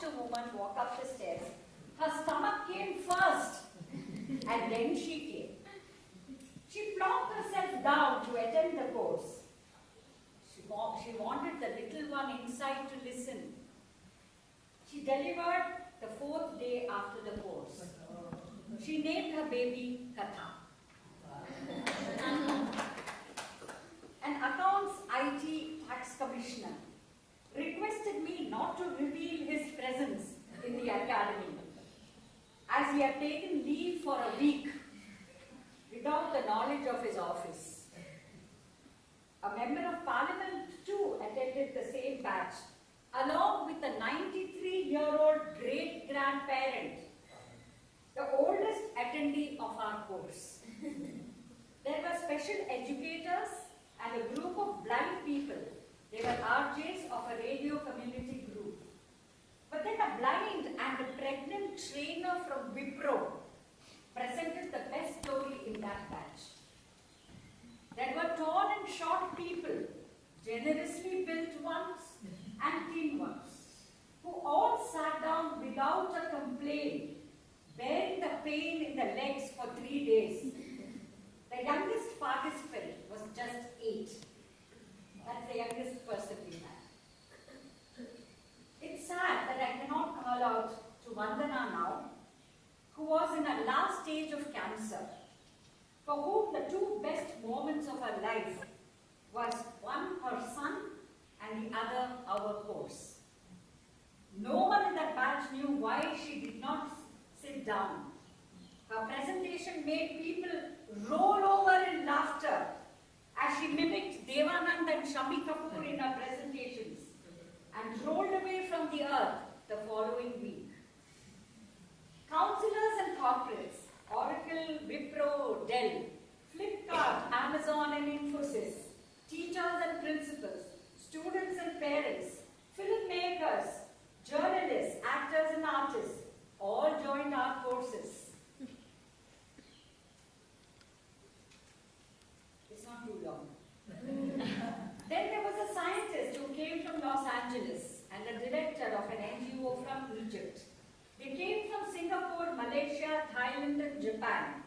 watched a woman walk up the stairs. Her stomach came first, and then she came. She plonked herself down to attend the course. She, she wanted the little one inside to listen. She delivered the fourth day after the course. She named her baby Katha. An accounts IT tax commissioner requested me not to reveal his presence in the academy as he had taken leave for a week without the knowledge of his office. A member of parliament too attended the same batch along with a 93-year-old great-grandparent, the oldest attendee of our course. There were special educators and a group of blind people. They were RJs of a radio community group. But then a blind and a pregnant trainer from Presented the best story in that batch. There were tall and short people, generously built ones and thin ones, who all sat down without a complaint, bearing the pain in the legs for three days. The youngest participant was just eight. That's the youngest person we had. It's sad that I cannot call out to Vandana now, who was in her last stage of cancer, for whom the two best moments of her life was one her son and the other our course. No one in that batch knew why she did not sit down. Her presentation made people roll over in laughter as she mimicked Devanand and Shammi Kapoor in her presentations and rolled away from the earth the following week. Counselors and corporates, Oracle, Dell, Flipkart, Amazon and Infosys, teachers and principals, students and parents, filmmakers, journalists, actors and artists, all joined our courses. It's not too long. then there was a scientist who came from Los Angeles and a director of an NGO from Egypt. They came from Singapore, Malaysia, Thailand and Japan,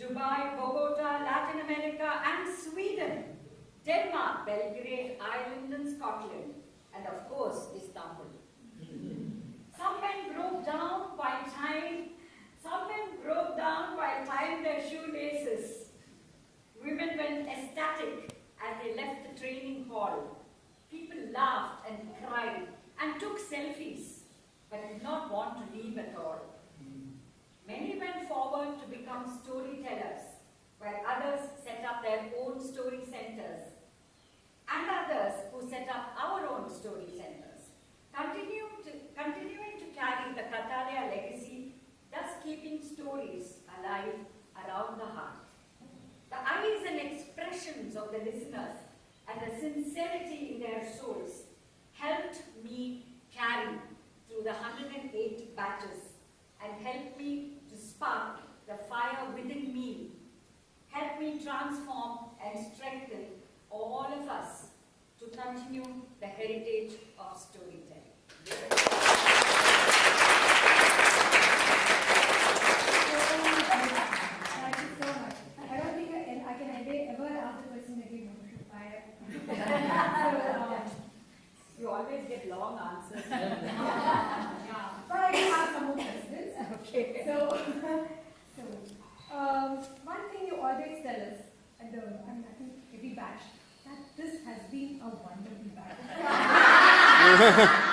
Dubai, Bogota, Latin America and Sweden, Denmark, Belgrade, Ireland and Scotland, and of course Istanbul. Some men broke down while tying, some men broke down while tying their shoelaces. Women went ecstatic as they left the training hall. People laughed and cried and took selfies, but did not want to leave at all. To become storytellers, while others set up their own story centers, and others who set up our own story centers, continue to, continuing to carry the Kathalaya legacy, thus keeping stories alive around the heart. The eyes and expressions of the listeners and the sincerity in their transform and strengthen all of us to continue the heritage of storytelling. Thank you so much. I don't think I can, I can ever, ever ask the question again. I, so, um, You always get long answers. yeah. But I do have some more questions. Okay. So, so um, one thing you always tell us at the, I, mean, I think every batch, that this has been a wonderful batch.